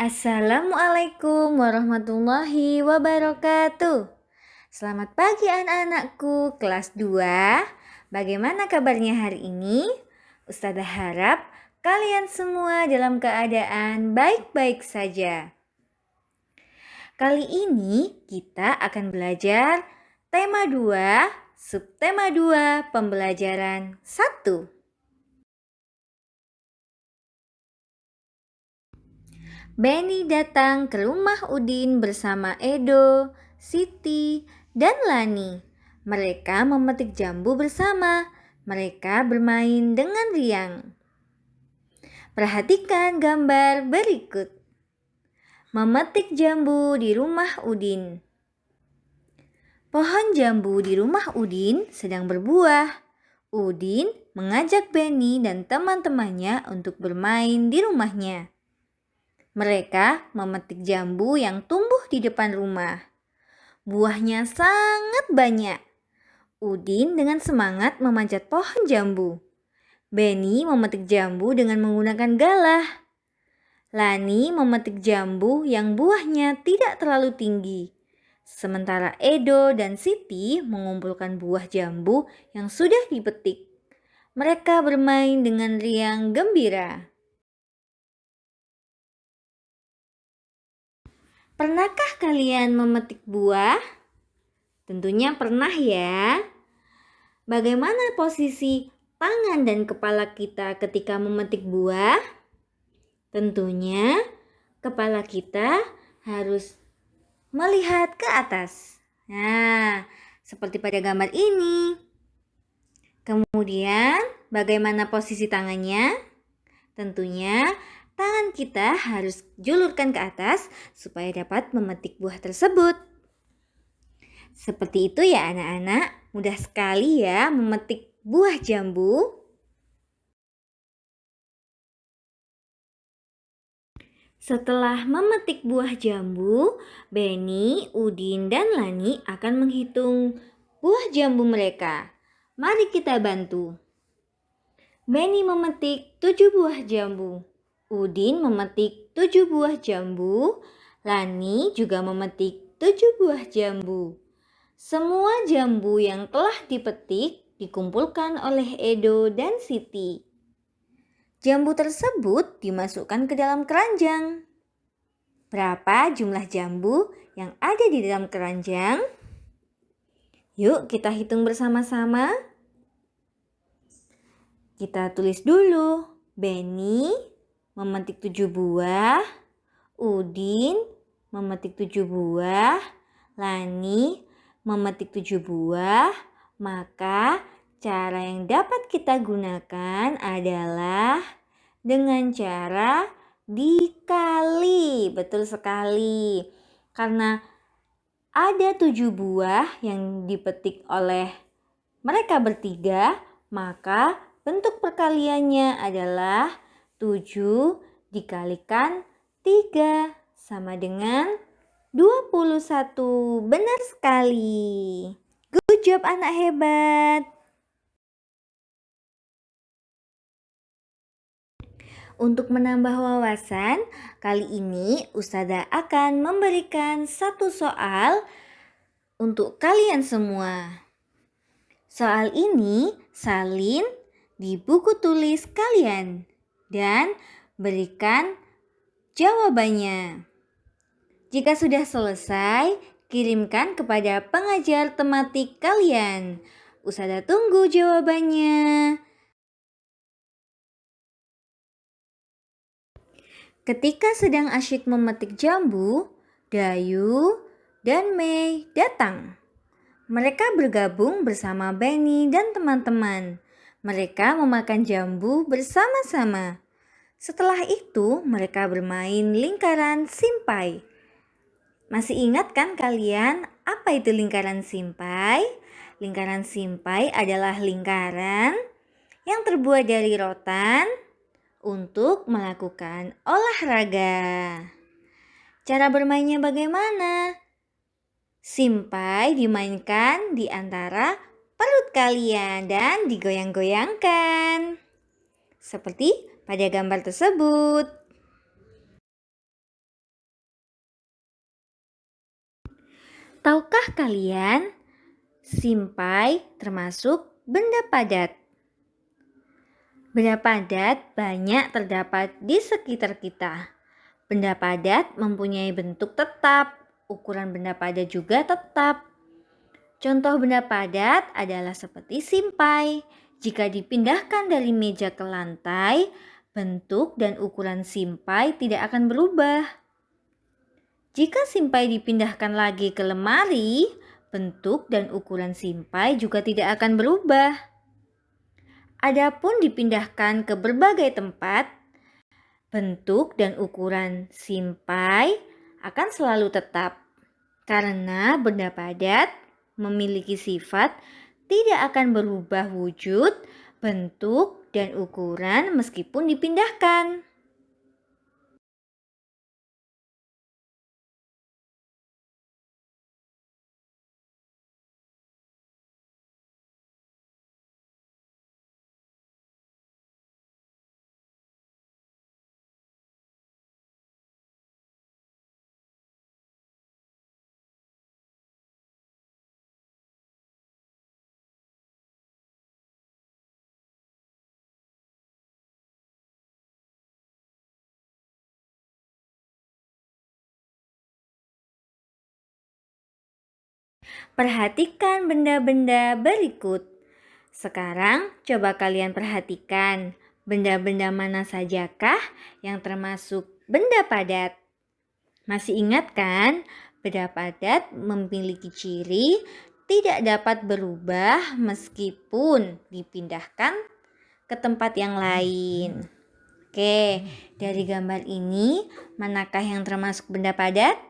Assalamualaikum warahmatullahi wabarakatuh. Selamat pagi anak-anakku kelas 2. Bagaimana kabarnya hari ini? Ustazah harap kalian semua dalam keadaan baik-baik saja. Kali ini kita akan belajar tema 2, subtema 2, pembelajaran 1. Benny datang ke rumah Udin bersama Edo, Siti, dan Lani. Mereka memetik jambu bersama. Mereka bermain dengan riang. Perhatikan gambar berikut. Memetik jambu di rumah Udin. Pohon jambu di rumah Udin sedang berbuah. Udin mengajak Benny dan teman-temannya untuk bermain di rumahnya. Mereka memetik jambu yang tumbuh di depan rumah. Buahnya sangat banyak. Udin dengan semangat memanjat pohon jambu. Benny memetik jambu dengan menggunakan galah. Lani memetik jambu yang buahnya tidak terlalu tinggi. Sementara Edo dan Siti mengumpulkan buah jambu yang sudah dipetik. Mereka bermain dengan riang gembira. Pernahkah kalian memetik buah? Tentunya pernah ya. Bagaimana posisi tangan dan kepala kita ketika memetik buah? Tentunya kepala kita harus melihat ke atas. Nah, seperti pada gambar ini. Kemudian, bagaimana posisi tangannya? Tentunya tangan kita harus julurkan ke atas supaya dapat memetik buah tersebut. Seperti itu ya anak-anak, mudah sekali ya memetik buah jambu. Setelah memetik buah jambu, Benny, Udin, dan Lani akan menghitung buah jambu mereka. Mari kita bantu. Benny memetik tujuh buah jambu. Udin memetik tujuh buah jambu. Lani juga memetik tujuh buah jambu. Semua jambu yang telah dipetik dikumpulkan oleh Edo dan Siti. Jambu tersebut dimasukkan ke dalam keranjang. Berapa jumlah jambu yang ada di dalam keranjang? Yuk kita hitung bersama-sama. Kita tulis dulu. Benny memetik tujuh buah, Udin memetik tujuh buah, Lani memetik tujuh buah, maka cara yang dapat kita gunakan adalah dengan cara dikali. Betul sekali. Karena ada tujuh buah yang dipetik oleh mereka bertiga, maka bentuk perkaliannya adalah 7 dikalikan 3 sama dengan 21. Benar sekali. Good job anak hebat. Untuk menambah wawasan, kali ini Ustada akan memberikan satu soal untuk kalian semua. Soal ini salin di buku tulis kalian dan berikan jawabannya. Jika sudah selesai, kirimkan kepada pengajar tematik kalian. Usada tunggu jawabannya. Ketika sedang asyik memetik jambu, Dayu dan Mei datang. Mereka bergabung bersama Benny dan teman-teman. Mereka memakan jambu bersama-sama. Setelah itu, mereka bermain lingkaran simpai. Masih ingat kan kalian apa itu lingkaran simpai? Lingkaran simpai adalah lingkaran yang terbuat dari rotan untuk melakukan olahraga. Cara bermainnya bagaimana? Simpai dimainkan di antara perut kalian dan digoyang-goyangkan. Seperti pada gambar tersebut. Tahukah kalian, simpai termasuk benda padat. Benda padat banyak terdapat di sekitar kita. Benda padat mempunyai bentuk tetap, ukuran benda padat juga tetap. Contoh benda padat adalah seperti simpai. Jika dipindahkan dari meja ke lantai, bentuk dan ukuran simpai tidak akan berubah. Jika simpai dipindahkan lagi ke lemari, bentuk dan ukuran simpai juga tidak akan berubah. Adapun dipindahkan ke berbagai tempat, bentuk dan ukuran simpai akan selalu tetap karena benda padat memiliki sifat tidak akan berubah wujud, bentuk, dan ukuran meskipun dipindahkan. Perhatikan benda-benda berikut. Sekarang coba kalian perhatikan benda-benda mana sajakah yang termasuk benda padat. Masih ingat kan? Benda padat memiliki ciri tidak dapat berubah meskipun dipindahkan ke tempat yang lain. Oke, dari gambar ini manakah yang termasuk benda padat?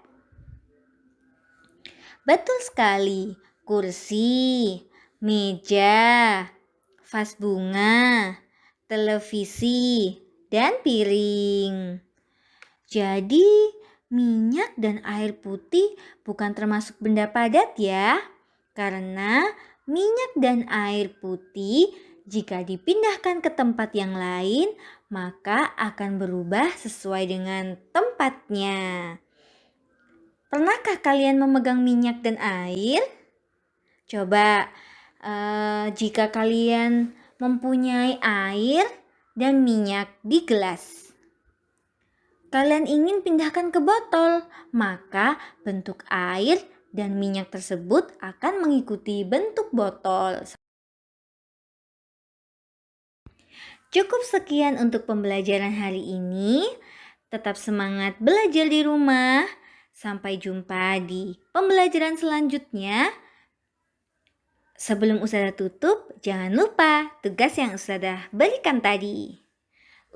Betul sekali, kursi, meja, vas bunga, televisi, dan piring. Jadi, minyak dan air putih bukan termasuk benda padat ya, karena minyak dan air putih jika dipindahkan ke tempat yang lain, maka akan berubah sesuai dengan tempatnya. Pernahkah kalian memegang minyak dan air? Coba uh, jika kalian mempunyai air dan minyak di gelas. Kalian ingin pindahkan ke botol, maka bentuk air dan minyak tersebut akan mengikuti bentuk botol. Cukup sekian untuk pembelajaran hari ini. Tetap semangat belajar di rumah. Sampai jumpa di pembelajaran selanjutnya. Sebelum Ustazah tutup, jangan lupa tugas yang Ustazah berikan tadi.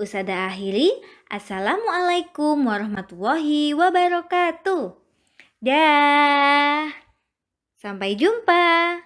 Ustazah akhiri, Assalamualaikum warahmatullahi wabarakatuh. Dah. Sampai jumpa.